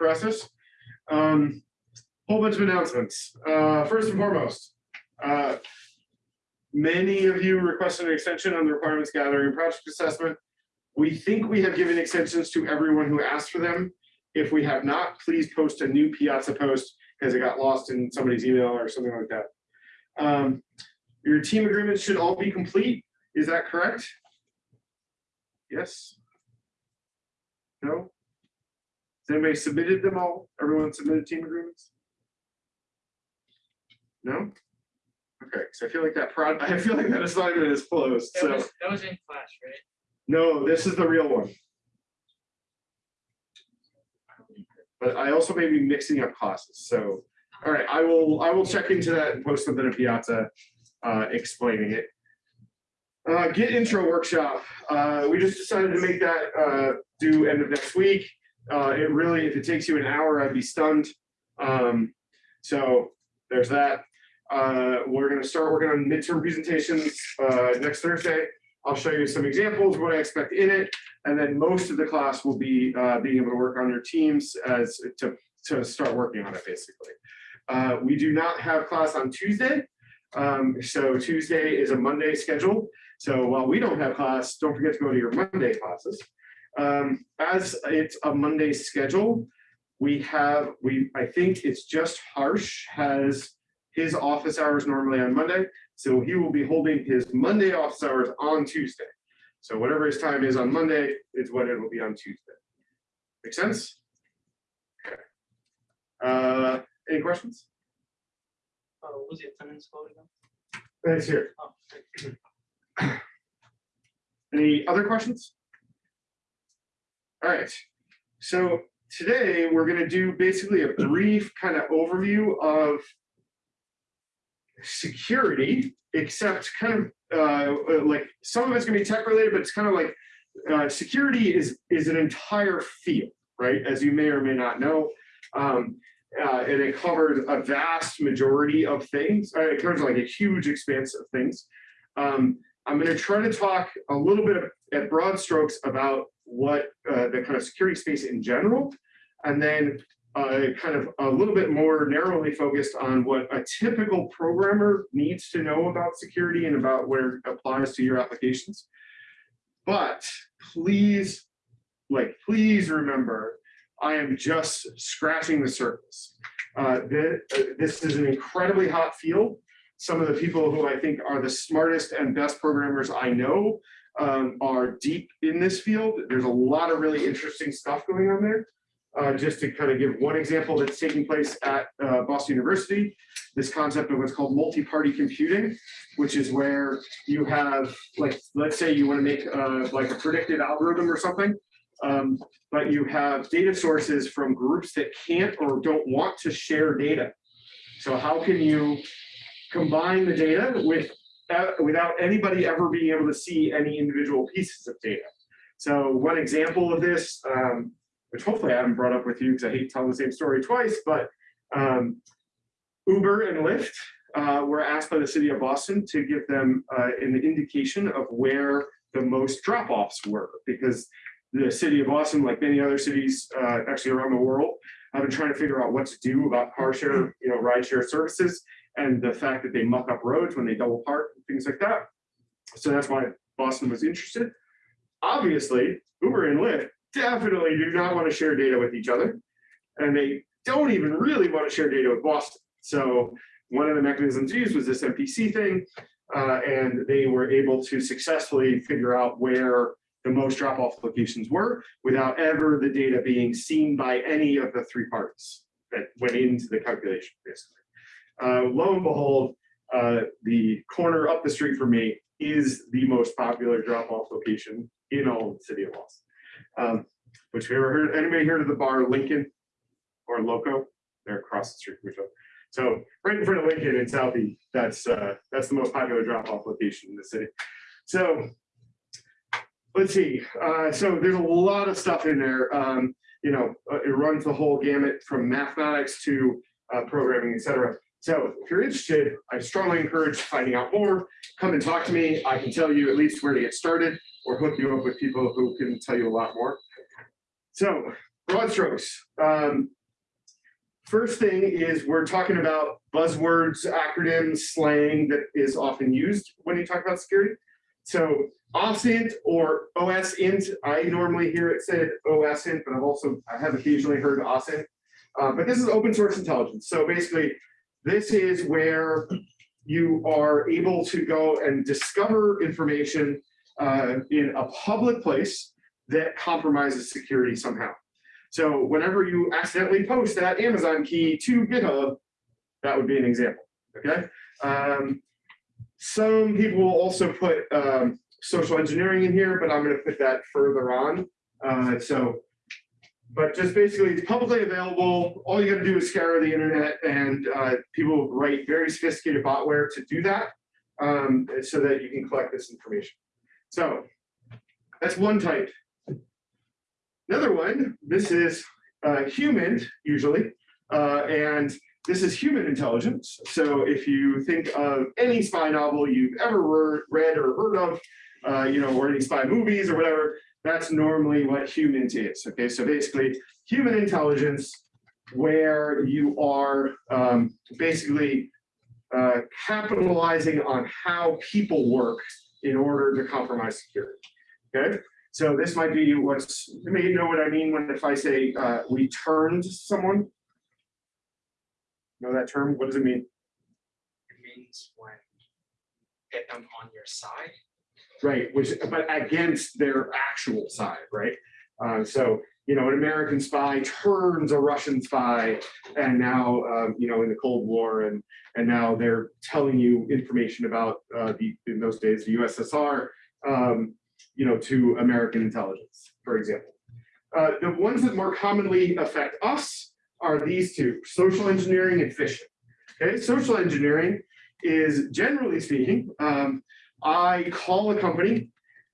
process. Um, whole bunch of announcements. Uh, first and foremost, uh, many of you requested an extension on the requirements gathering project assessment. We think we have given extensions to everyone who asked for them. If we have not, please post a new Piazza post because it got lost in somebody's email or something like that. Um, your team agreements should all be complete. Is that correct? Yes? No? Has anybody submitted them all? Everyone submitted team agreements? No? Okay, so I feel like that prod, I feel like that assignment is closed, That so, was, that was in class, right? no, this is the real one. But I also may be mixing up classes, so, all right, I will, I will check into that and post something to Piazza, uh, explaining it. Uh, Git intro workshop, uh, we just decided to make that, uh, due end of next week. Uh, it really, if it takes you an hour, I'd be stunned. Um, so there's that. Uh, we're gonna start working on midterm presentations, uh, next Thursday. I'll show you some examples, what I expect in it, and then most of the class will be, uh, being able to work on your teams as to, to start working on it, basically. Uh, we do not have class on Tuesday. Um, so Tuesday is a Monday schedule. So while we don't have class, don't forget to go to your Monday classes. Um, as it's a Monday schedule, we have, we, I think it's just Harsh has his office hours normally on Monday. So he will be holding his Monday office hours on Tuesday. So whatever his time is on Monday is what it will be on Tuesday. Make sense? Okay. Uh, any questions? Uh, what was the attendance voting on? Thanks here. Oh, Any other questions? All right, so today we're gonna do basically a brief kind of overview of security, except kind of uh, like some of it's gonna be tech related, but it's kind of like uh, security is is an entire field, right? As you may or may not know. Um, uh, and it covers a vast majority of things. Uh, it covers like a huge expanse of things. Um, I'm going to try to talk a little bit at broad strokes about what uh, the kind of security space in general, and then uh, kind of a little bit more narrowly focused on what a typical programmer needs to know about security and about where it applies to your applications. But please, like, please remember, I am just scratching the surface. Uh, uh, this is an incredibly hot field some of the people who I think are the smartest and best programmers I know um, are deep in this field. There's a lot of really interesting stuff going on there. Uh, just to kind of give one example that's taking place at uh, Boston University, this concept of what's called multi-party computing, which is where you have, like, let's say you want to make uh, like a predictive algorithm or something, um, but you have data sources from groups that can't or don't want to share data. So how can you combine the data with, without anybody ever being able to see any individual pieces of data. So one example of this, um, which hopefully I haven't brought up with you because I hate telling the same story twice, but um, Uber and Lyft uh, were asked by the city of Boston to give them uh, an indication of where the most drop-offs were because the city of Boston, like many other cities uh, actually around the world, have been trying to figure out what to do about car share, you know, ride share services and the fact that they muck up roads when they double park, things like that. So that's why Boston was interested. Obviously, Uber and Lyft definitely do not want to share data with each other. And they don't even really want to share data with Boston. So one of the mechanisms used was this MPC thing. uh, and they were able to successfully figure out where the most drop-off locations were without ever the data being seen by any of the three parties that went into the calculation, basically uh, lo and behold, uh, the corner up the street from me is the most popular drop-off location in all the city of Boston. Um, which you ever heard, anybody heard of the bar Lincoln or Loco? They're across the street from each other. So right in front of Lincoln in Southie, that's uh, that's the most popular drop-off location in the city. So let's see. Uh, so there's a lot of stuff in there. Um, you know, uh, it runs the whole gamut from mathematics to uh, programming, et cetera. So if you're interested, I strongly encourage finding out more. Come and talk to me. I can tell you at least where to get started or hook you up with people who can tell you a lot more. So broad strokes. Um, First thing is we're talking about buzzwords, acronyms, slang that is often used when you talk about security. So OSINT or OSINT, I normally hear it said OSINT, but I've also, I have occasionally heard OSINT. Uh, but this is open source intelligence. So basically, this is where you are able to go and discover information uh, in a public place that compromises security somehow. So whenever you accidentally post that Amazon key to GitHub, that would be an example, okay? Um, some people will also put um, social engineering in here, but I'm gonna put that further on. Uh, so, but just basically it's publicly available. All you gotta do is scour the internet and uh, people write very sophisticated botware to do that um, so that you can collect this information. So that's one type. Another one, this is uh, HUMINT usually, uh, and this is human intelligence. So if you think of any spy novel you've ever re- read or heard of, uh, you know, or any spy movies or whatever, that's normally what HUMINT is. Okay, so basically human intelligence where you are um, basically uh, capitalizing on how people work in order to compromise security. Okay, so this might be what's, you may know what I mean when if I say uh, we turned someone. Know that term? What does it mean? It means when get them on your side. Right, which, but against their actual side, right? Uh, so, you know, an American spy turns a Russian spy and now, um, you know, in the Cold War and, and now they're telling you information about uh, the, in those days, the USSR, um, you know, to American intelligence, for example. Uh, the ones that more commonly affect us are these two, social engineering and phishing. Okay, social engineering is generally speaking, um, I call a company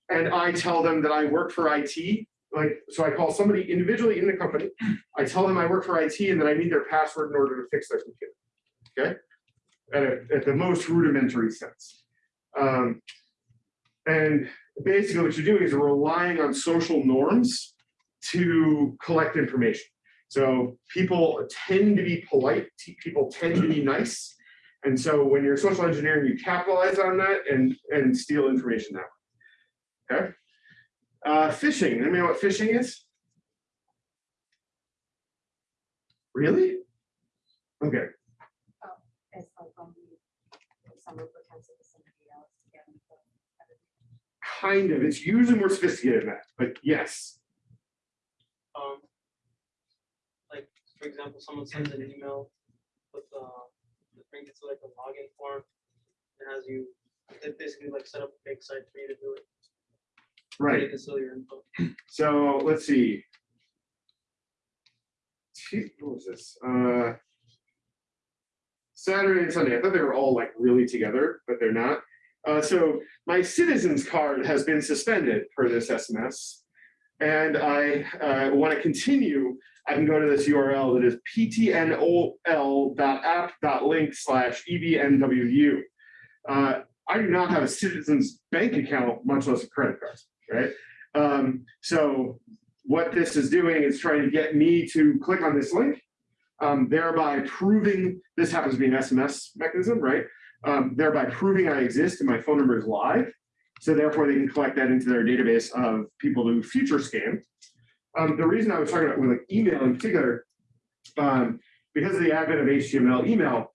and I tell them that I work for IT. Like, so I call somebody individually in the company. I tell them I work for IT and that I need their password in order to fix their computer. Okay, at, a, at the most rudimentary sense. Um, and basically what you're doing is relying on social norms to collect information. So people tend to be polite, people tend to be nice. And so when you're social engineering, you capitalize on that and, and steal information that way. Okay. Uh, phishing, anybody know what phishing is? Really? Okay, It's like when we, someone pretends to be somebody else to get into kind of. It's usually more sophisticated than that, but yes. Um, like, for example, someone sends an email with, uh, the link to like a login form. It has you, basically like set up a fake site for you to do it. Right. You can steal your info. So let's see. What was this? Uh, Saturday and Sunday. I thought they were all like really together, but they're not. Uh, so my citizens card has been suspended per this SMS. And I uh, want to continue. I can go to this URL that is ptnol.app.link slash E evnwu. Uh, I do not have a citizens bank account, much less a credit card, right? Um, so what this is doing is trying to get me to click on this link, um, thereby proving, this happens to be an SMS mechanism, right? Um, thereby proving I exist and my phone number is live. So therefore they can collect that into their database of people who future scan. Um, the reason I was talking about with like email in particular, um, because of the advent of HTML email,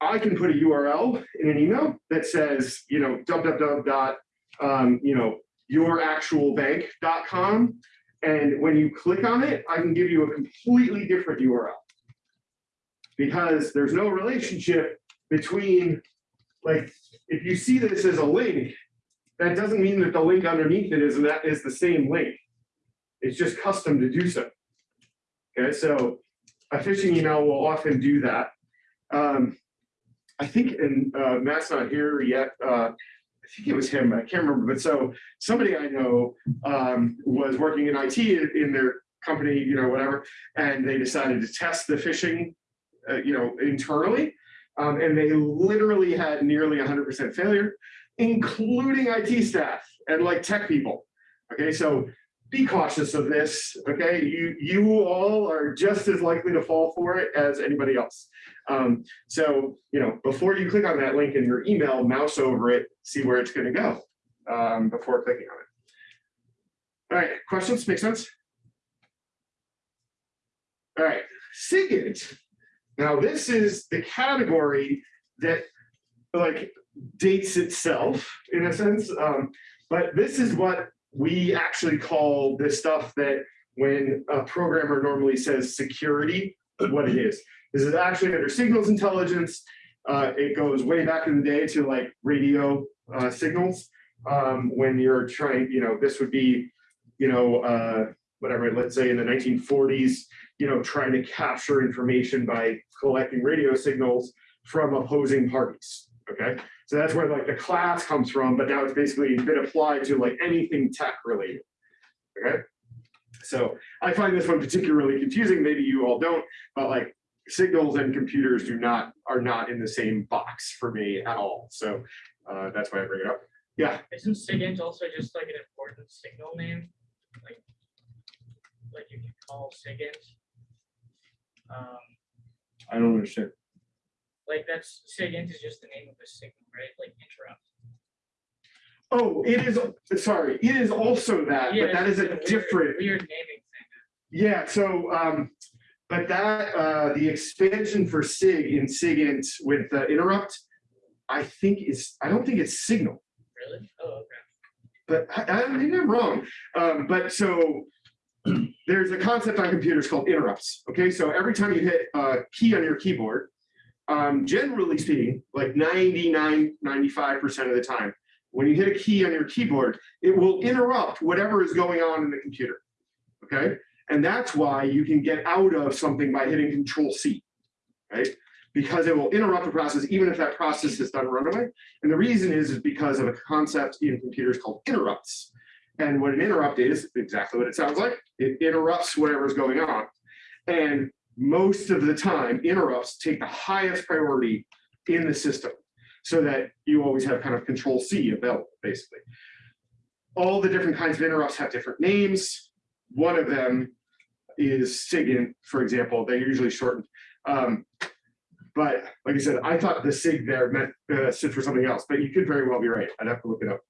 I can put a URL in an email that says, you know, www dot, um, you know, youractualbank.com. And when you click on it, I can give you a completely different URL. Because there's no relationship between, like, if you see this as a link, that doesn't mean that the link underneath it is that is the same link. It's just custom to do so. Okay, so a phishing email will often do that. Um, I think, and uh, Matt's not here yet. Uh, I think it was him. I can't remember. But so somebody I know um, was working in IT in, their company, you know, whatever, and they decided to test the phishing, uh, you know, internally, um, and they literally had nearly 100% failure, including IT staff and like tech people. Okay, so be cautious of this, okay? You, you all are just as likely to fall for it as anybody else. Um, so, you know, before you click on that link in your email, mouse over it, see where it's gonna go, um, before clicking on it. All right, questions, make sense? All right, SIGINT. Now, this is the category that like dates itself in a sense. Um, but this is what we actually call this stuff that when a programmer normally says security, what it is. This is actually under signals intelligence. Uh, it goes way back in the day to like radio uh, signals. Um, when you're trying, you know, this would be, you know, uh, whatever, let's say in the 1940s, you know, trying to capture information by collecting radio signals from opposing parties. Okay, so that's where like the class comes from, but now it's basically been applied to like anything tech related. Okay, so I find this one particularly confusing. Maybe you all don't, but like signals and computers do not are not in the same box for me at all. So uh, that's why I bring it up. Yeah, Isn't SIGINT also just like an important signal name? Like, like you can call SIGINT? Um, I don't understand. Like that's, SIGINT is just the name of the signal, right? Like interrupt. Oh, it is. Sorry, it is also that, but that is it's a weird- different. Weird naming thing. Yeah, so, um, but that, uh, the expansion for SIG in SIGINT with the interrupt, I think is, I don't think it's signal, Really? Oh, okay. but I, I think I'm wrong. Um, but so there's a concept on computers called interrupts. Okay, so every time you hit a key on your keyboard, um, generally speaking, like 99, 95% of the time, when you hit a key on your keyboard, it will interrupt whatever is going on in the computer. Okay, and that's why you can get out of something by hitting Control C, right? Because it will interrupt the process even if that process is done runaway. And the reason is, is because of a concept in computers called interrupts. And what an interrupt is, exactly what it sounds like, it interrupts whatever's going on. And most of the time, interrupts take the highest priority in the system so that you always have kind of control C available, basically. All the different kinds of interrupts have different names. One of them is SIGINT, for example, they're usually shortened. Um, but like I said, I thought the SIG there meant uh, stood for something else, but you could very well be right. I'd have to look it up.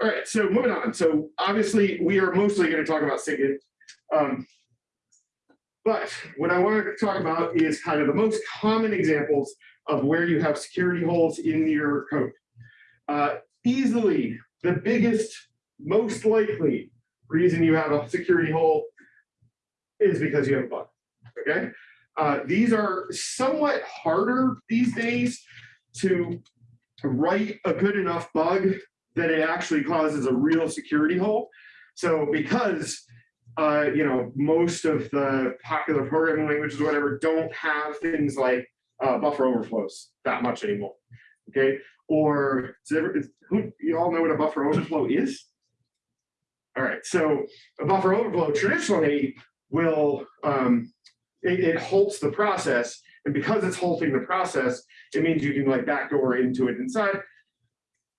All right, so moving on. So obviously we are mostly going to talk about SIGINT. Um, but what I wanted to talk about is kind of the most common examples of where you have security holes in your code. Uh, easily the biggest, most likely reason you have a security hole is because you have a bug, okay? Uh, these are somewhat harder these days to write a good enough bug that it actually causes a real security hole. So because uh, you know, most of the popular programming languages, or whatever, don't have things like uh, buffer overflows that much anymore. Okay, or is- who you all know what a buffer overflow is? All right, so a buffer overflow traditionally will um, it, it halts the process, and because it's halting the process, it means you can like backdoor into it inside.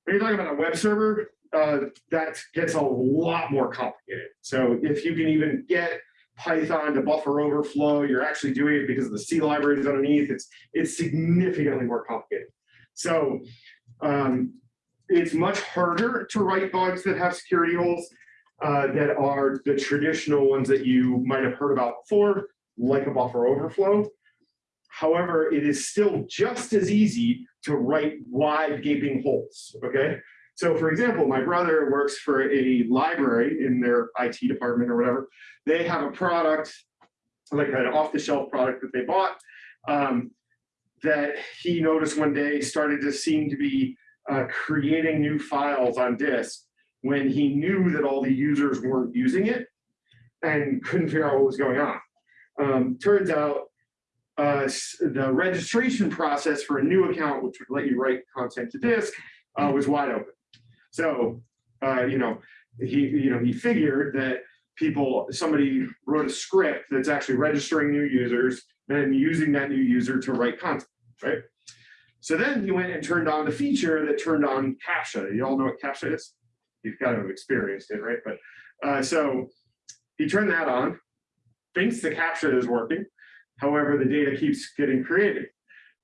When you're talking about a web server, uh, that gets a lot more complicated. So if you can even get Python to buffer overflow, you're actually doing it because of the C libraries underneath. It's it's significantly more complicated. So um, it's much harder to write bugs that have security holes uh, that are the traditional ones that you might have heard about before, like a buffer overflow. However, it is still just as easy to write wide gaping holes, okay? So for example, my brother works for a library in their IT department or whatever. They have a product, like an off-the-shelf product that they bought, um, that he noticed one day started to seem to be uh, creating new files on disk when he knew that all the users weren't using it and couldn't figure out what was going on. Um, turns out uh, the registration process for a new account, which would let you write content to disk, uh, was wide open. So, uh, you know, he, you know, he figured that people, somebody wrote a script that's actually registering new users, and using that new user to write content, right? So then he went and turned on the feature that turned on CAPTCHA. You all know what CAPTCHA is? You've kind of experienced it, right? But Uh, so he turned that on, thinks the captcha is working. However, the data keeps getting created.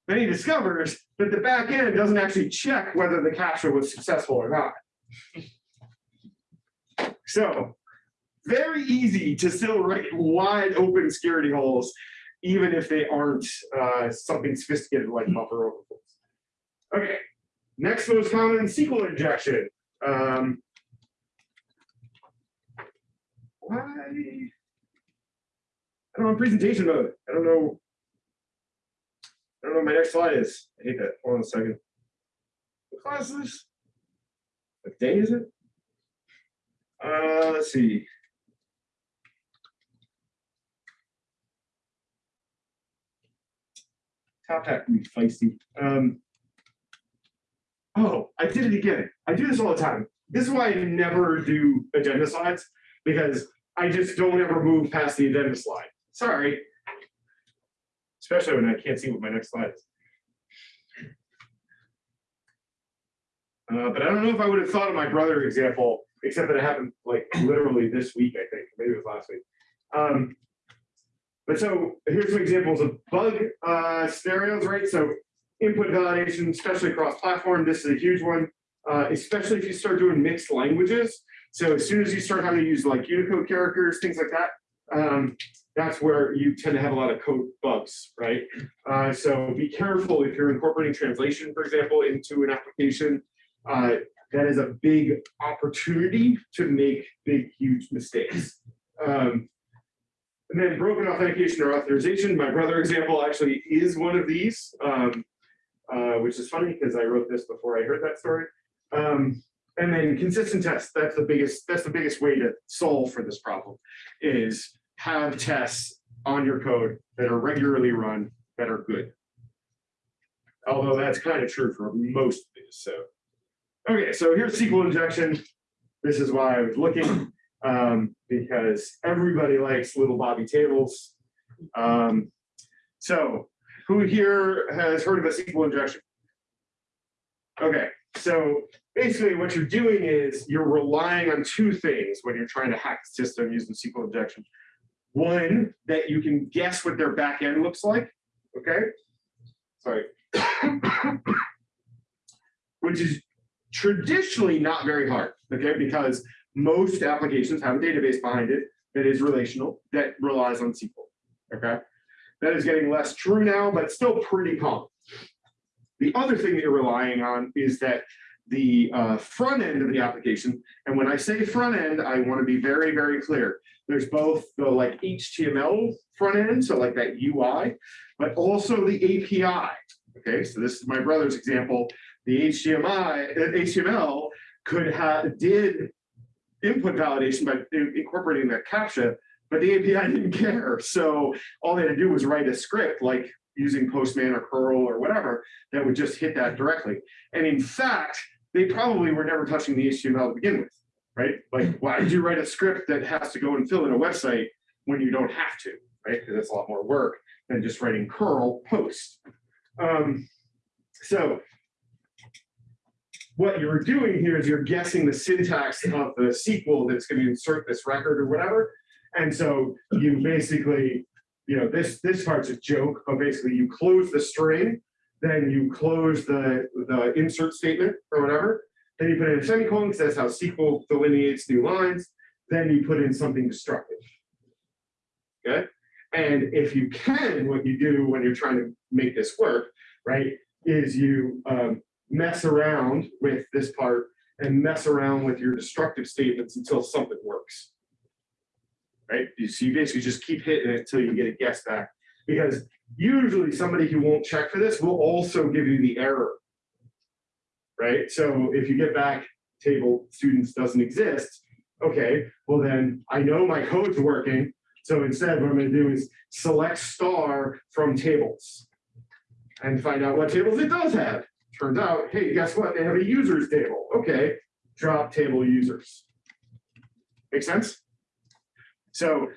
Then he discovers that the back end doesn't actually check whether the captcha was successful or not. So very easy to still write wide open security holes, even if they aren't uh, something sophisticated like buffer overflows. Okay, next most common SQL injection. Um, why? I don't know, presentation mode. I don't know. I don't know what my next slide is. I hate that. Hold on a second. What class is this? What day is it? Uh, let's see. Top hat can be feisty. Um. Oh, I did it again. I do this all the time. This is why I never do agenda slides because I just don't ever move past the agenda slide. Sorry. Especially when I can't see what my next slide is. Uh, but I don't know if I would have thought of my brother example, except that it happened like literally this week, I think, maybe it was last week. Um, but so here's some examples of bug uh, scenarios, right? So input validation, especially across platform, this is a huge one, uh, especially if you start doing mixed languages. So as soon as you start having to use like Unicode characters, things like that, um, that's where you tend to have a lot of code bugs, right? Uh, so be careful if you're incorporating translation, for example, into an application. Uh, that is a big opportunity to make big, huge mistakes. Um, and then broken authentication or authorization. My brother example actually is one of these, um, uh, which is funny because I wrote this before I heard that story. Um, and then consistent tests. That's the biggest. That's the biggest way to solve for this problem. Is have tests on your code that are regularly run that are good. Although that's kind of true for most of these. So, okay. So here's SQL injection. This is why I was looking um, because everybody likes little Bobby tables. Um, so who here has heard of a SQL injection? Okay, so basically what you're doing is you're relying on two things when you're trying to hack the system using SQL injection. One, that you can guess what their back end looks like, okay? Sorry. Which is traditionally not very hard, okay? Because most applications have a database behind it that is relational, that relies on SQL, okay? That is getting less true now, but still pretty common. The other thing that you're relying on is that the uh, front end of the application, and when I say front end, I want to be very, very clear. There's both the like HTML front end, so like that UI, but also the API. Okay, so this is my brother's example. The HTML, uh, HTML could have did input validation by incorporating that captcha, but the API didn't care. So all they had to do was write a script like using Postman or curl or whatever that would just hit that directly. And in fact, they probably were never touching the HTML to begin with, right? Like, why did you write a script that has to go and fill in a website when you don't have to, right? Because that's a lot more work than just writing curl post. Um, so what you're doing here is you're guessing the syntax of the SQL that's going to insert this record or whatever. And so you basically, you know, this this part's a joke, but basically you close the string, then you close the, the insert statement or whatever. Then you put in a semicolon because that's how SQL delineates new lines. Then you put in something destructive. Okay. And if you can, what you do when you're trying to make this work, right, is you um, mess around with this part and mess around with your destructive statements until something works. Right? So you basically just keep hitting it until you get a guess back. Because usually somebody who won't check for this will also give you the error. Right? So if you get back table students doesn't exist, okay, well then I know my code's working. So instead what I'm gonna do is select star from tables and find out what tables it does have. Turns out, hey, guess what? They have a users table. Okay, drop table users. Make sense? So,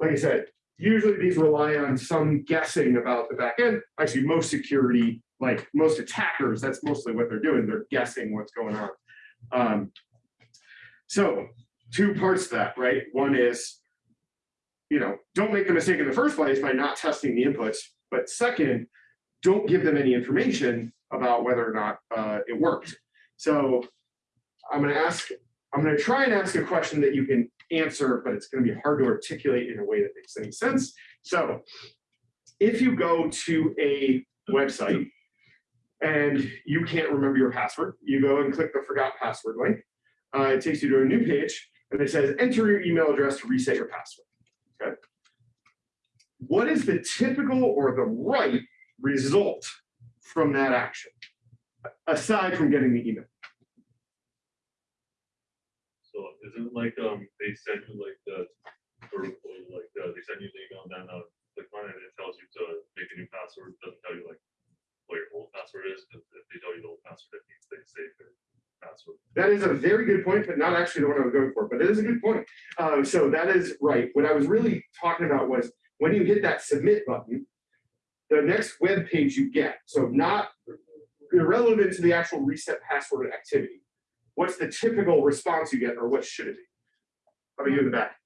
like I said, usually these rely on some guessing about the back end. Actually, most security, like most attackers, that's mostly what they're doing. They're guessing what's going on. Um, so two parts to that, right? One is, you know, don't make the mistake in the first place by not testing the inputs. But second, don't give them any information about whether or not uh, it worked. So I'm gonna ask, I'm gonna try and ask a question that you can answer, but it's gonna be hard to articulate in a way that makes any sense. So if you go to a website and you can't remember your password, you go and click the forgot password link. Uh, it takes you to a new page and it says enter your email address to reset your password. Okay. What is the typical or the right result from that action? Aside from getting the email. So isn't it like, um, they send you like the, or like, uh, they send you the email, then, uh, click it, and it tells you to make a new password, It doesn't tell you like what your old password is, because if they tell you the old password, it means they save their password. That is a very good point, but not actually the one I was going for, but it is a good point. Um, so that is right. What I was really talking about was when you hit that submit button, the next web page you get, so not irrelevant to the actual reset password activity. What's the typical response you get or what should it be? How about you in the back?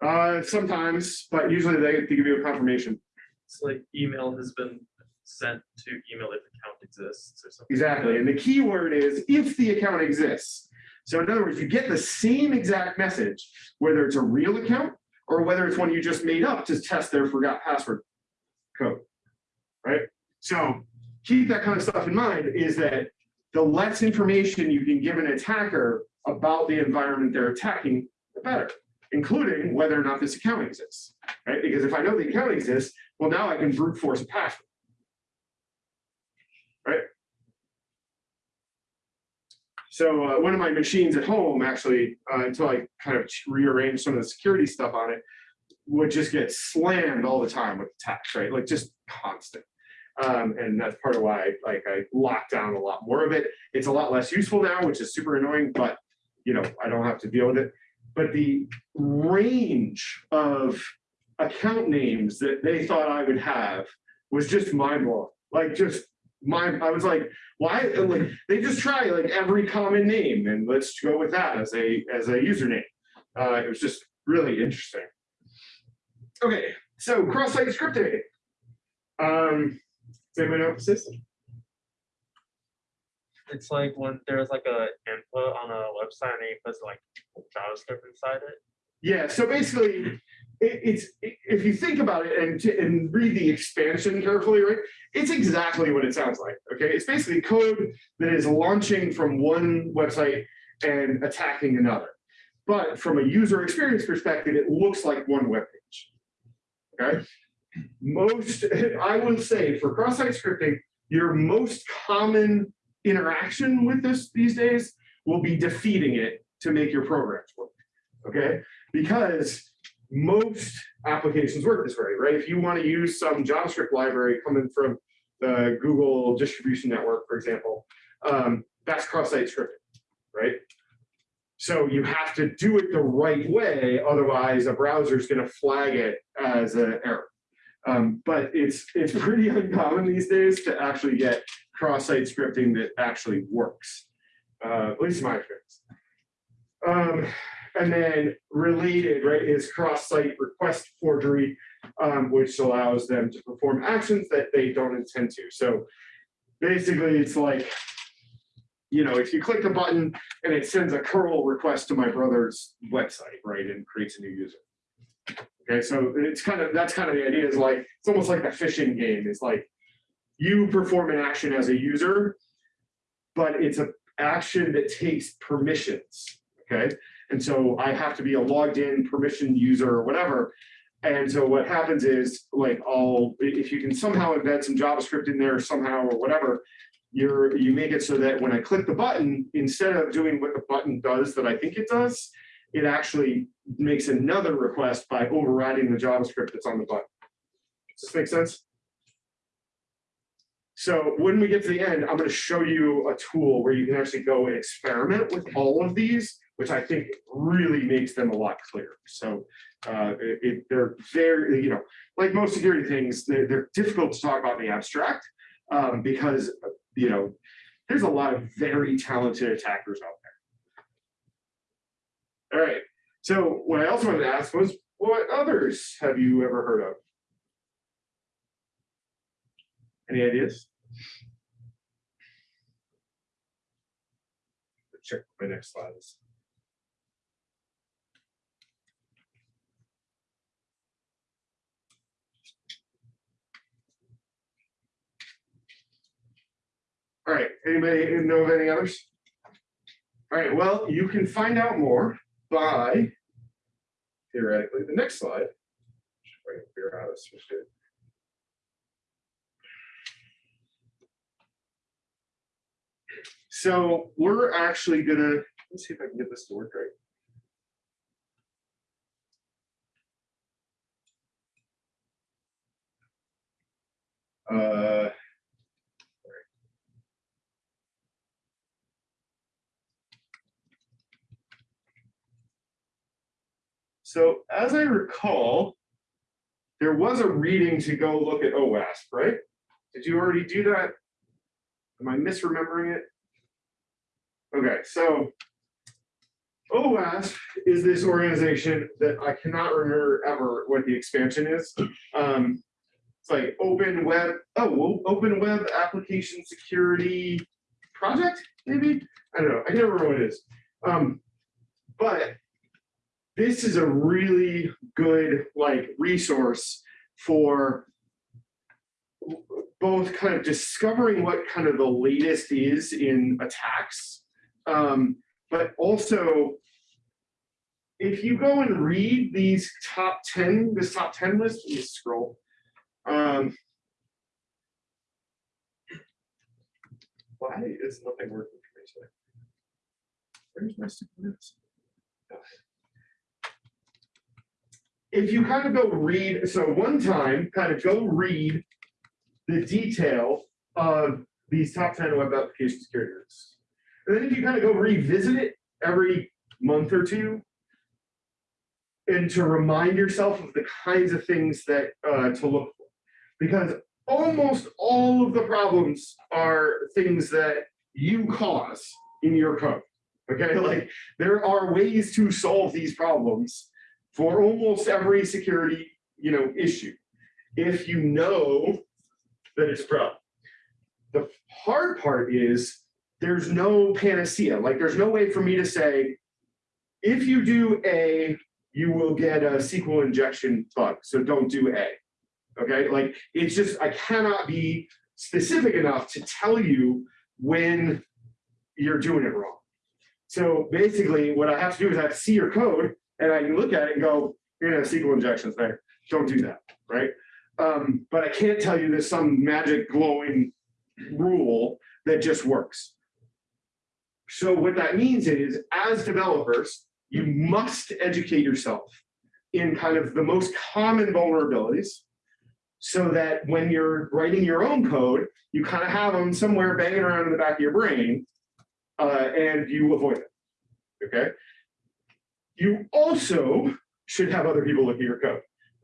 Uh, sometimes, but usually they, they give you a confirmation. It's like email has been sent to email if account exists or something. Exactly, and the key word is if the account exists. So in other words, you get the same exact message, whether it's a real account or whether it's one you just made up to test their forgot password code. Right? So keep that kind of stuff in mind is that the less information you can give an attacker about the environment they're attacking, the better, including whether or not this account exists. Right? Because if I know the account exists, well, now I can brute force a password. Right? So uh, one of my machines at home, actually, uh, until I kind of rearranged some of the security stuff on it, would just get slammed all the time with attacks, right? Like just constant. Um, and that's part of why like I locked down a lot more of it. It's a lot less useful now, which is super annoying, but you know, I don't have to deal with it. But the range of account names that they thought I would have was just mind blowing. Like just my, I was like, why, like, they just try like every common name and let's go with that as a, as a username. Uh, it was just really interesting. Okay, so cross-site scripting. Um, does anybody know what this is? It's like when there's like a input on a website and it puts like JavaScript inside it. Yeah, so basically, it, it's, i- if you think about it and, to- and read the expansion carefully, right? It's exactly what it sounds like, okay? It's basically code that is launching from one website and attacking another. But from a user experience perspective, it looks like one web page. Okay? Most, I would say for cross-site scripting, your most common interaction with this these days will be defeating it to make your programs work. Okay? Because most applications work this way, right? If you want to use some JavaScript library coming from the Google distribution network, for example, um, that's cross-site scripting, right? So you have to do it the right way, otherwise a browser is going to flag it as an error. Um, but it's it's pretty uncommon these days to actually get cross-site scripting that actually works, uh, at least in my experience. Um, and then related, right, is cross-site request forgery, um, which allows them to perform actions that they don't intend to. So basically, it's like, you know, if you click a button and it sends a curl request to my brother's website, right, and creates a new user. Okay, so it's kind of, that's kind of the idea is like, it's almost like a phishing game. It's like you perform an action as a user, but it's an action that takes permissions, okay? And so I have to be a logged in permission user or whatever. And so what happens is like I'll, if you can somehow embed some JavaScript in there somehow or whatever, you're, you make it so that when I click the button, instead of doing what the button does that I think it does, it actually makes another request by overriding the JavaScript that's on the button. Does this make sense? So when we get to the end, I'm going to show you a tool where you can actually go and experiment with all of these, which I think really makes them a lot clearer. So uh, it, they're very, you know, like most security things, they're, they're difficult to talk about in the abstract um, because, you know, there's a lot of very talented attackers out there. All right, so what I also wanted to ask was, what others have you ever heard of? Any ideas? Check my next slides. All right, anybody know of any others? All right, well, you can find out more by theoretically, the next slide. Out. So we're actually gonna, let's see if I can get this to work right. Uh, So as I recall, there was a reading to go look at OWASP, right? Did you already do that? Am I misremembering it? Okay, so OWASP is this organization that I cannot remember ever what the expansion is. Um, it's like Open Web, oh, Open Web Application Security Project, maybe? I don't know, I can't remember what it is. Um, but this is a really good like resource for both kind of discovering what kind of the latest is in attacks, um, but also if you go and read these top 10, this top 10 list, let me scroll. Um, why is nothing working for me today? Where's my stupid notes? If you kind of go read, so one time, kind of go read the detail of these top 10 web application security risks. And then if you kind of go revisit it every month or two, and to remind yourself of the kinds of things that uh, to look for. Because almost all of the problems are things that you cause in your code. Okay, like there are ways to solve these problems for almost every security, you know, issue. If you know that it's problem. The hard part is there's no panacea. Like there's no way for me to say, if you do A, you will get a SQL injection bug. So don't do A. Okay, like it's just I cannot be specific enough to tell you when you're doing it wrong. So basically, what I have to do is I have to see your code and I can look at it and go, you're gonna have SQL injections there. Don't do that, right? Um, but I can't tell you there's some magic glowing rule that just works. So what that means is, as developers, you must educate yourself in kind of the most common vulnerabilities so that when you're writing your own code, you kind of have them somewhere banging around in the back of your brain uh, and you avoid it, okay? You also should have other people look at your code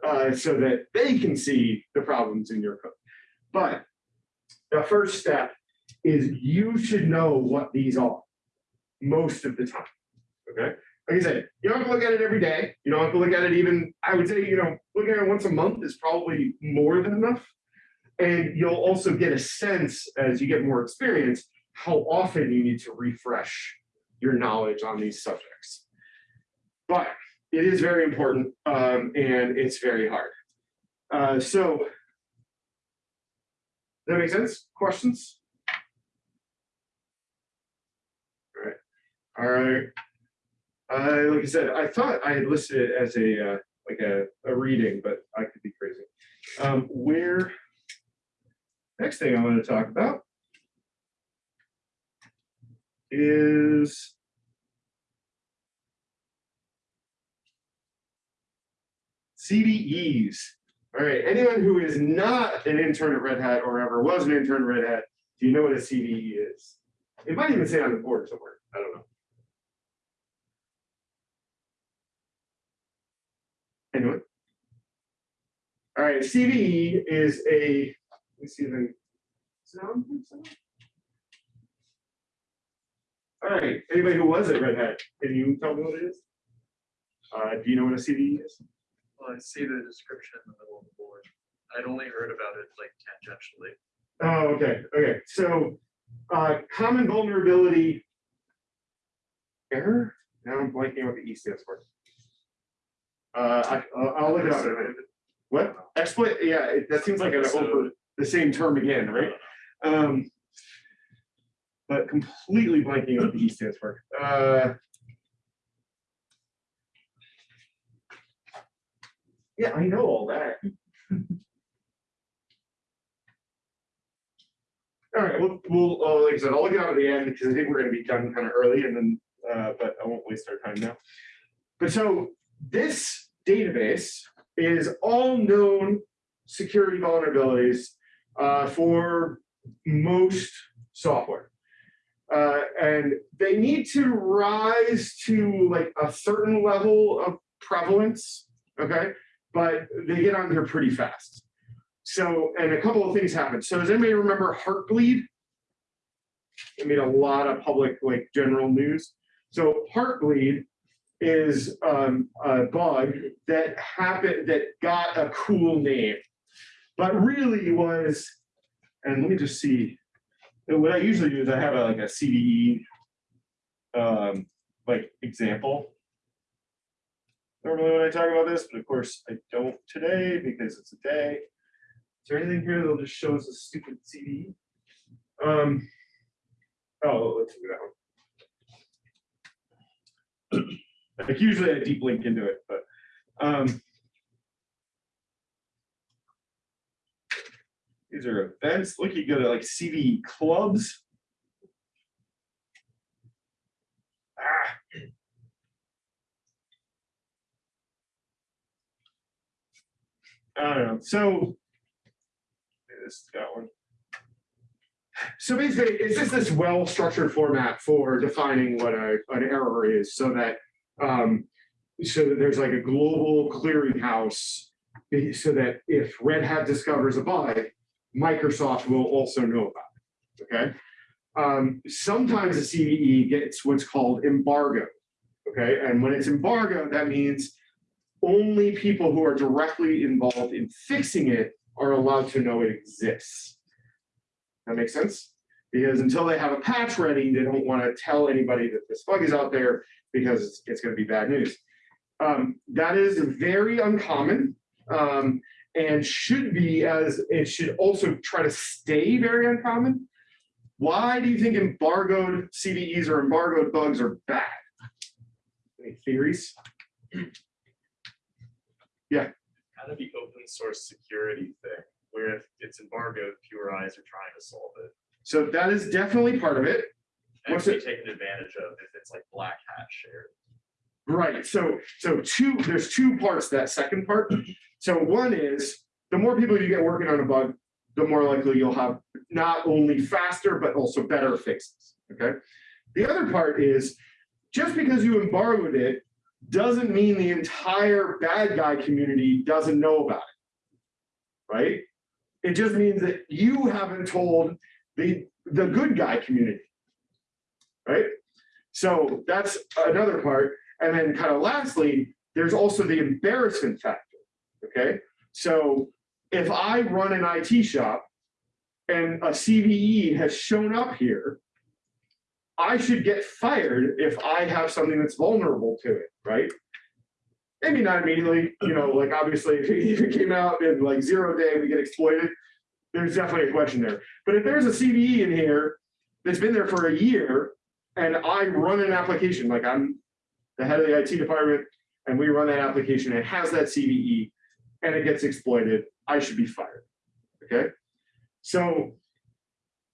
uh, so that they can see the problems in your code. But the first step is you should know what these are most of the time. Okay. Like I said, you don't have to look at it every day. You don't have to look at it even, I would say, you know, looking at it once a month is probably more than enough. And you'll also get a sense as you get more experience, how often you need to refresh your knowledge on these subjects. But it is very important um, and it's very hard. Uh, so, does that make sense? Questions? All right. All right. Uh, like I said, I thought I had listed it as a uh, like a, a reading, but I could be crazy. Um, where next thing I want to talk about is CVEs. All right, anyone who is not an intern at Red Hat or ever was an intern at Red Hat, do you know what a CVE is? It might even say on the board somewhere. I don't know. Anyone? All right, CVE is a, let me see if I can sound. All right, anybody who was at Red Hat, can you tell me what it is? Uh, do you know what a CVE is? Well, I see the description in the middle of the board. I'd only heard about it like tangentially. Oh, okay, okay, so, uh, common vulnerability. Error? Now I'm blanking what the E stands for. Uh, I, I'll- look it up. in a minute. What? Exploit, yeah, it- that seems like an over, the same term again, right? Um. But completely blanking what the E stands for. Uh. Yeah, I know all that. All right, we'll, we'll, uh, like I said, I'll look out at the end because I think we're gonna be done kind of early and then, uh, but I won't waste our time now. But so this database is all known security vulnerabilities, uh, for most software. Uh, and they need to rise to like a certain level of prevalence, okay? But they get on here pretty fast. So, and a couple of things happened. So does anybody remember Heartbleed? It made a lot of public, like, general news. So Heartbleed is um, a bug that happened, that got a cool name. But really was, and let me just see. What I usually do is I have a, like a CVE um, like example. Normally when I talk about this, but of course I don't today because it's a day. Is there anything here that'll just show us a stupid CD? Um. Oh, let's do that one. Like usually I deep link into it, but, um. These are events. Look, you go to like CD clubs. Ah. I don't know, so. This got one. So basically, it's just this well-structured format for defining what a, an error is, so that, um, so that there's like a global clearinghouse. So that if Red Hat discovers a bug, Microsoft will also know about it, okay? Um, sometimes a CVE gets what's called embargo, okay? And when it's embargo, that means only people who are directly involved in fixing it are allowed to know it exists. That makes sense? Because until they have a patch ready, they don't want to tell anybody that this bug is out there because it's, it's going to be bad news. Um, that is very uncommon um, and should be as it should also try to stay very uncommon. Why do you think embargoed CVEs or embargoed bugs are bad? Any theories? Kind of the open source security thing, where if it's embargoed, fewer eyes are trying to solve it. So that is definitely part of it. And What's it- taken advantage of if it's like black hat shared. Right, so, so two, there's two parts, to that second part. So one is, the more people you get working on a bug, the more likely you'll have not only faster, but also better fixes, okay? The other part is, just because you embargoed it, doesn't mean the entire bad guy community doesn't know about it. Right? It just means that you haven't told the, the good guy community. Right? So that's another part. And then kind of lastly, there's also the embarrassment factor, okay? So if I run an IT shop and a CVE has shown up here, I should get fired if I have something that's vulnerable to it, right? Maybe not immediately, you know, like obviously if it came out in like zero day, we get exploited, there's definitely a question there. But if there's a CVE in here that's been there for a year and I run an application, like I'm the head of the IT department, and we run that application, it has that CVE, and it gets exploited, I should be fired, okay? So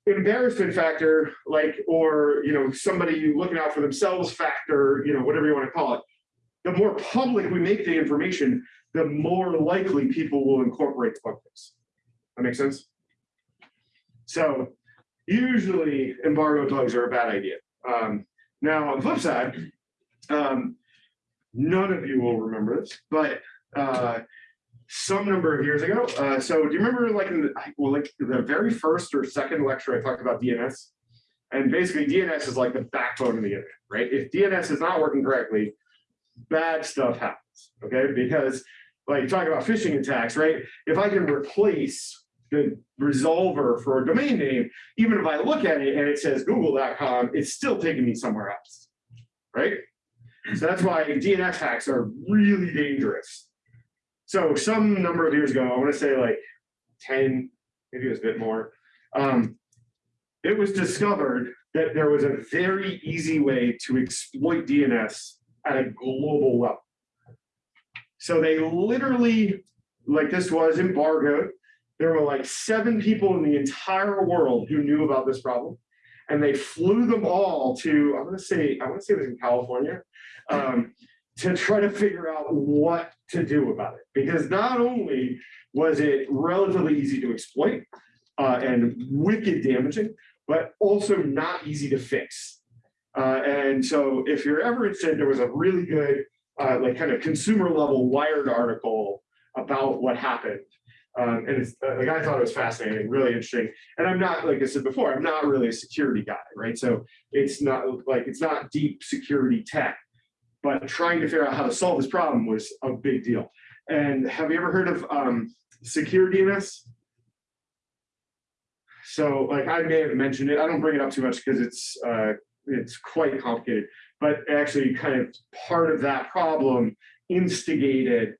embarrassment factor, like, or, you know, somebody looking out for themselves factor, you know, whatever you want to call it, the more public we make the information, the more likely people will incorporate the bug. That makes sense? So usually embargo bugs are a bad idea. Um, now, on the flip side, um, none of you will remember this, but uh, some number of years ago. Uh, so do you remember like in the, well, like the very first or second lecture I talked about DNS? And basically DNS is like the backbone of the internet, right? If DNS is not working correctly, bad stuff happens, okay? Because like you talk about phishing attacks, right? If I can replace the resolver for a domain name, even if I look at it and it says google.com, it's still taking me somewhere else, right? So that's why DNS hacks are really dangerous. So some number of years ago, I want to say like 10, maybe it was a bit more, um, it was discovered that there was a very easy way to exploit DNS at a global level. So they literally, like this was embargoed. There were like seven people in the entire world who knew about this problem. And they flew them all to, I'm gonna say, I wanna say it was in California, um, to try to figure out what to do about it. Because not only was it relatively easy to exploit uh, and wicked damaging, but also not easy to fix. Uh, and so if you're ever interested, there was a really good, uh, like kind of consumer level wired article about what happened. Um, and it's, uh, like I thought it was fascinating, really interesting. And I'm not, like I said before, I'm not really a security guy, right? So it's not like, it's not deep security tech, but trying to figure out how to solve this problem was a big deal. And have you ever heard of um, secure DNS? So like I may have mentioned it, I don't bring it up too much because it's uh, it's quite complicated, but actually kind of part of that problem instigated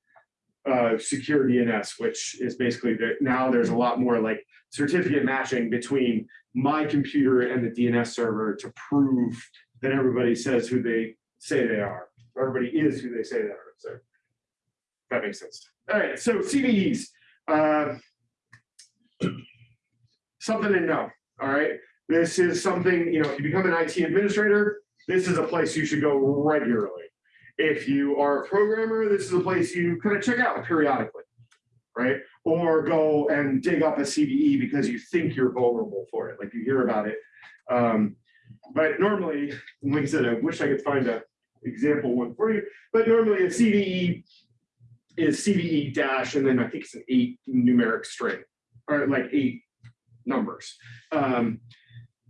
uh, secure DNS, which is basically that now there's a lot more like certificate matching between my computer and the DNS server to prove that everybody says who they say they are. Everybody is who they say they are. So that makes sense. All right, so CVEs. Uh, something to know, all right? This is something, you know, if you become an IT administrator, this is a place you should go regularly. If you are a programmer, this is a place you kind of check out periodically, right? Or go and dig up a CVE because you think you're vulnerable for it, like you hear about it. Um, but normally, like I said, I wish I could find a example one for you, but normally a CVE is CVE dash, and then I think it's an eight numeric string, or like eight numbers. Um,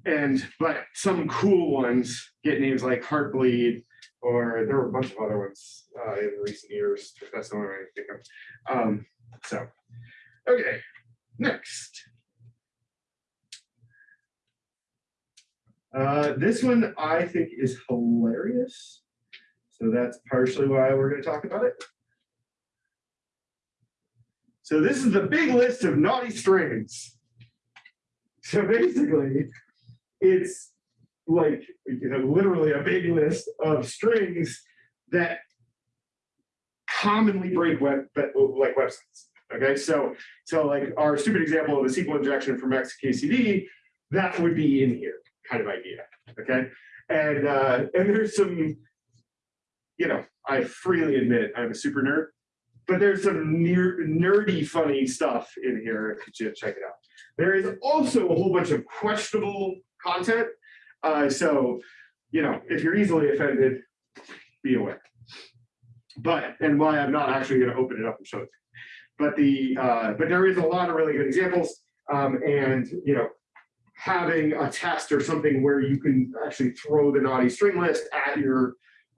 and but some cool ones get names like Heartbleed, or there were a bunch of other ones uh, in recent years. That's the only way I think of. Um, so, okay, next. Uh, this one I think is hilarious. So that's partially why we're going to talk about it. So this is the big list of naughty strings. So basically, it's like you know, literally a big list of strings that commonly break web like websites. Okay, so so like our stupid example of a SQL injection from XKCD, that would be in here, kind of idea. Okay, and uh, and there's some, you know, I freely admit I'm a super nerd, but there's some nerdy funny stuff in here if you check it out. There is also a whole bunch of questionable content. Uh, so, you know, if you're easily offended, be aware. But, and why I'm not actually going to open it up and show it. But the, uh, but there is a lot of really good examples. Um, and, you know, having a test or something where you can actually throw the naughty string list at your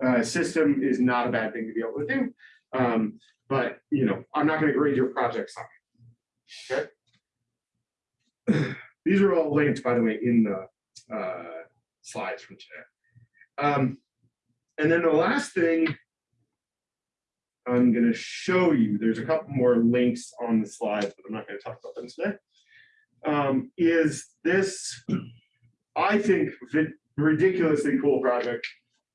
uh, system is not a bad thing to be able to do. Um, but, you know, I'm not going to grade your projects on it. Okay. These are all linked, by the way, in the uh, slides from today. Um, and then the last thing I'm going to show you, there's a couple more links on the slides, but I'm not going to talk about them today, um, is this, I think, ridiculously cool project,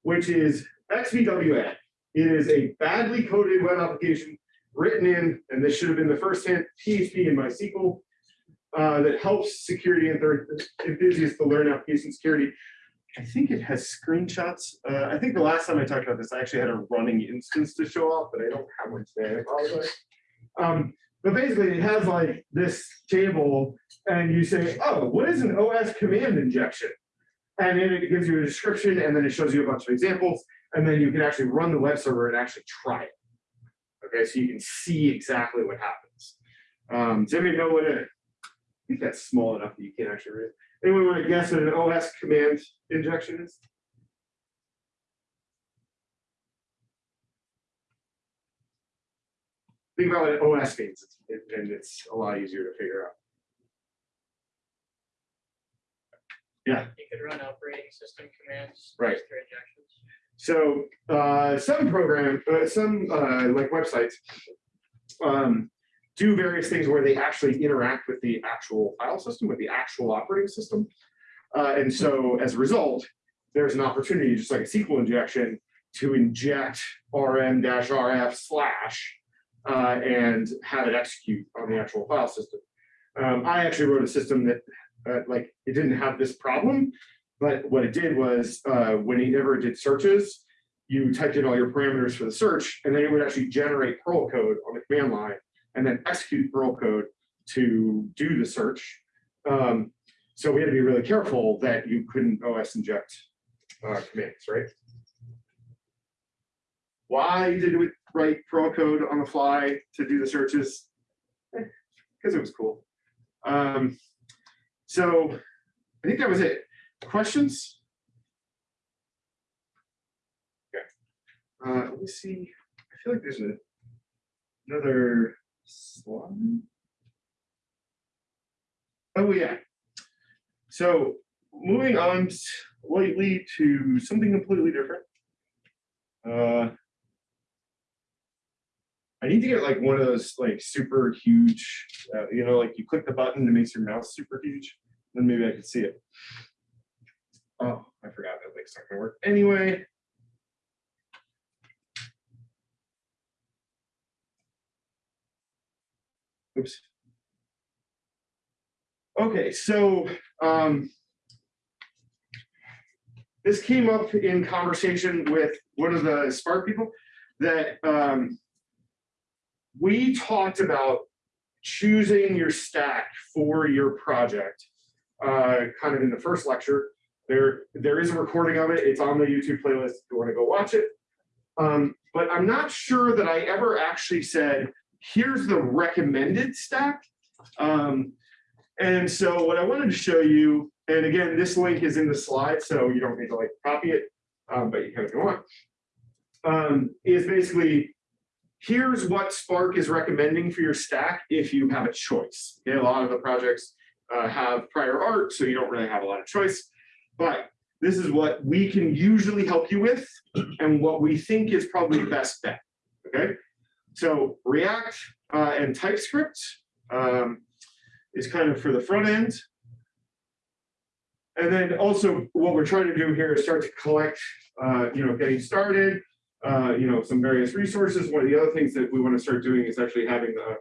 which is XVWA. It is a badly coded web application written in, and this should have been the first hint, PHP and MySQL, uh, that helps security enthusiasts to learn application security. I think it has screenshots. Uh, I think the last time I talked about this, I actually had a running instance to show off, but I don't have one today. I apologize. Um, but basically, it has like this table, and you say, "Oh, what is an OS command injection?" And then it gives you a description, and then it shows you a bunch of examples, and then you can actually run the web server and actually try it. Okay, so you can see exactly what happens. Um, does anybody know what a I think that's small enough that you can't actually read. it. Anyone want to guess what an OS command injection is? think about what OS means, it's- and it's a lot easier to figure out. Yeah. You could run operating system commands. Right. through injections. So uh, some program, uh, some uh, like websites um, do various things where they actually interact with the actual file system, with the actual operating system. Uh, and so as a result, there's an opportunity, just like a SQL injection, to inject rm-rf slash uh, and have it execute on the actual file system. Um, I actually wrote a system that uh, like it didn't have this problem, but what it did was uh, whenever it did searches, you typed in all your parameters for the search, and then it would actually generate Perl code on the command line and then execute Perl code to do the search. Um, so we had to be really careful that you couldn't OS inject uh, commands, right? Why did we write Perl code on the fly to do the searches? Because it was cool. Um, so I think that was it. Questions? Okay. Uh, let me see. I feel like there's a, another slide. Oh, yeah. So moving on slightly to something completely different. Uh, I need to get like one of those like super huge, uh, you know, like you click the button and it makes your mouse super huge. Then maybe I could see it. Oh, I forgot that link's not gonna work anyway. Oops. Okay, so um, this came up in conversation with one of the Spark people that um, we talked about choosing your stack for your project uh, kind of in the first lecture. There, there is a recording of it. It's on the YouTube playlist if you want to go watch it. Um, but I'm not sure that I ever actually said, here's the recommended stack. Um, and so what I wanted to show you, and again, this link is in the slide, so you don't need to like copy it, um, but you can if you want, um, is basically here's what Spark is recommending for your stack if you have a choice. Okay, a lot of the projects uh, have prior art, so you don't really have a lot of choice. But this is what we can usually help you with and what we think is probably best bet. Okay, so React uh, and TypeScript um, is kind of for the front end. And then also what we're trying to do here is start to collect, uh, you know, getting started, uh, you know, some various resources. One of the other things that we want to start doing is actually having the,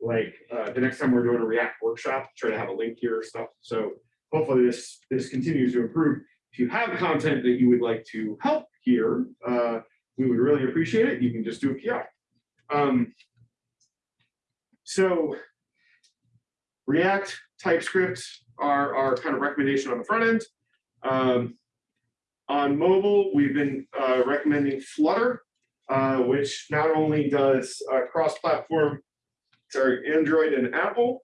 like, uh, the next time we're doing a React workshop, try to have a link here stuff. So hopefully this, this continues to improve. If you have content that you would like to help here, uh, we would really appreciate it. You can just do a PI. Um, so React, TypeScript are our kind of recommendation on the front end. Um, on mobile, we've been uh, recommending Flutter, uh, which not only does uh, cross-platform, sorry, Android and Apple,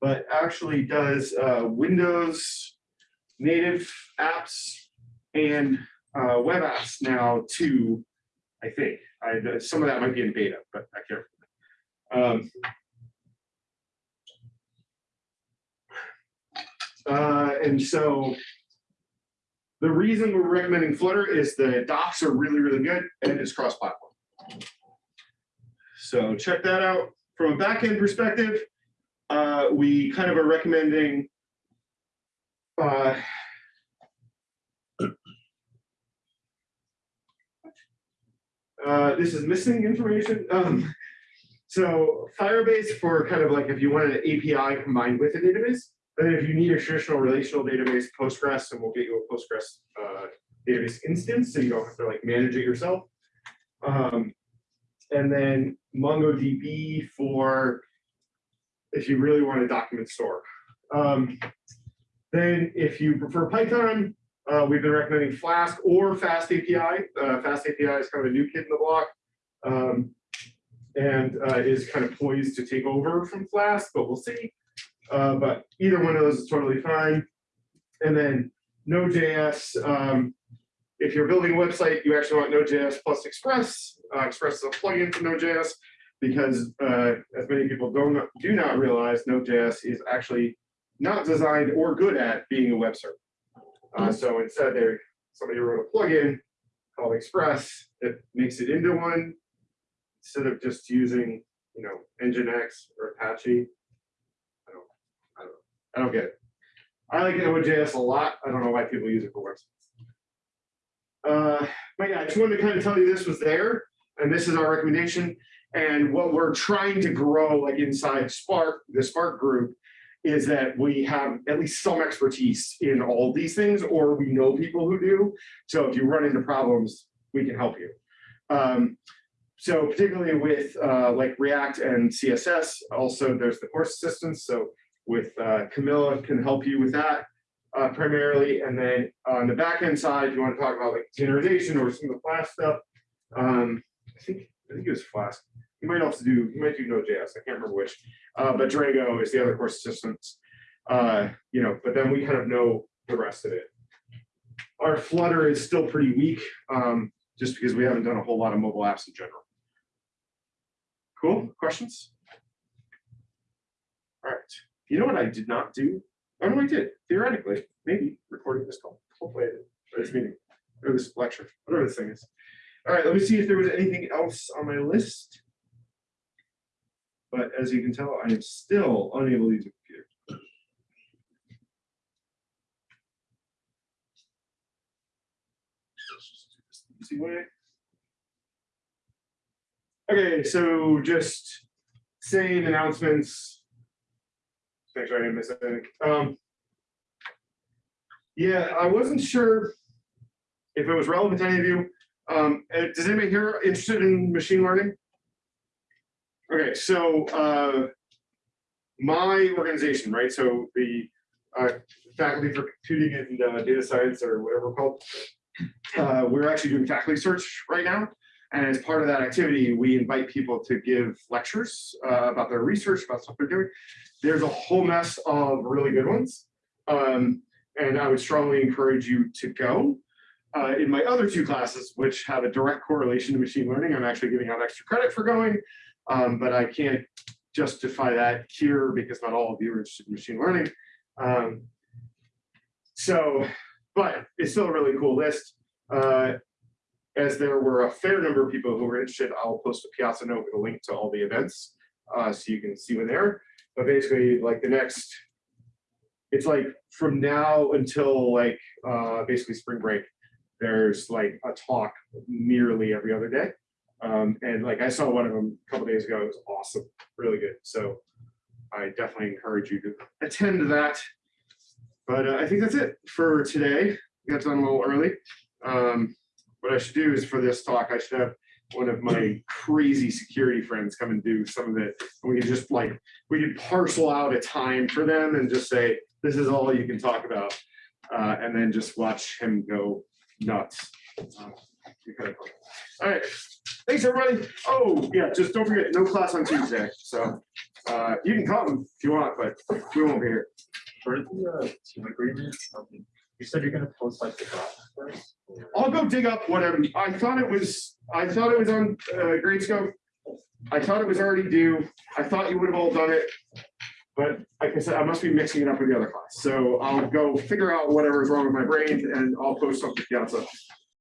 but actually does uh, Windows native apps and uh, web apps now too, I think. I, some of that might be in beta, but I can't. Um, Uh, and so the reason we're recommending Flutter is the docs are really, really good and it's cross-platform. So check that out. From a backend perspective, uh, we kind of are recommending uh, uh, this is missing information. Um, so Firebase for kind of like if you want an API combined with a database, and if you need a traditional relational database, Postgres, and we'll get you a Postgres uh, database instance, so you don't have to like manage it yourself. Um, and then MongoDB for if you really want a document store. Um, then if you prefer Python, uh, we've been recommending Flask or Fast API. Uh, Fast API is kind of a new kid in the block. Um, and uh, is kind of poised to take over from Flask, but we'll see. Uh, but either one of those is totally fine. And then Node.js, um, if you're building a website, you actually want Node.js plus Express. Uh, Express is a plugin for Node.js. because uh, as many people don't do not realize, Node.js is actually not designed or good at being a web server. Uh, so instead, there somebody wrote a plugin called Express that makes it into one instead of just using, you know, Nginx or Apache. I don't, I don't, I don't get it. I like Node.js a lot. I don't know why people use it for websites. Uh, but yeah, I just wanted to kind of tell you this was there, and this is our recommendation. And what we're trying to grow, like inside Spark, the Spark group, is that we have at least some expertise in all these things, or we know people who do. So if you run into problems, we can help you. Um, so particularly with uh, like React and CSS, also there's the course assistance. So with uh, Camilla can help you with that uh, primarily. And then on the backend side, you want to talk about like containerization or some of the Flask stuff. Um, I think I think it was Flask. You might also do you might do Node.js. I can't remember which. Uh, but Drago is the other course assistants. Uh, you know, but then we kind of know the rest of it. Our Flutter is still pretty weak, um, just because we haven't done a whole lot of mobile apps in general. Cool. Questions? All right. You know what I did not do? Oh, no, I did. Theoretically, maybe recording this call. Hopefully I. Or this meeting, or this lecture, whatever this thing is. All right, let me see if there was anything else on my list. But as you can tell, I am still unable to use a computer. Okay, so just same announcements. Make sure I didn't miss anything. Um, yeah, I wasn't sure if it was relevant to any of you. Um, uh, does anybody here interested in machine learning? Okay, so uh, my organization, right? So the uh, faculty for computing and uh, data science or whatever we're called, uh, we're actually doing faculty search right now. And as part of that activity, we invite people to give lectures uh, about their research, about stuff they're doing. There's a whole mess of really good ones. Um, and I would strongly encourage you to go. Uh, in my other two classes, which have a direct correlation to machine learning, I'm actually giving out extra credit for going, um, but I can't justify that here because not all of you are interested in machine learning. Um, so, but it's still a really cool list. Uh, as there were a fair number of people who were interested, I'll post a Piazza note with a link to all the events uh, so you can see when they're. But basically, like the next, it's like from now until like uh, basically spring break, there's like a talk nearly every other day. Um, and like I saw one of them a couple days ago, it was awesome, really good. So I definitely encourage you to attend that. But uh, I think that's it for today. We got done a little early. Um, what I should do is for this talk, I should have one of my crazy security friends come and do some of it. And we can just like, we can parcel out a time for them and just say, this is all you can talk about. Uh, and then just watch him go nuts. Be kind of fun. All right, thanks everybody. Oh, yeah, just don't forget, no class on Tuesday. So uh, you can come if you want, but we won't be here. For the uh, team agreement, um, you said you're gonna post like the draft first? or- I'll go dig up whatever. I thought it was, I thought it was on uh, Gradescope. I thought it was already due. I thought you would have all done it. But like I said, I must be mixing it up with the other class. So I'll go figure out whatever is wrong with my brain and I'll post something to Piazza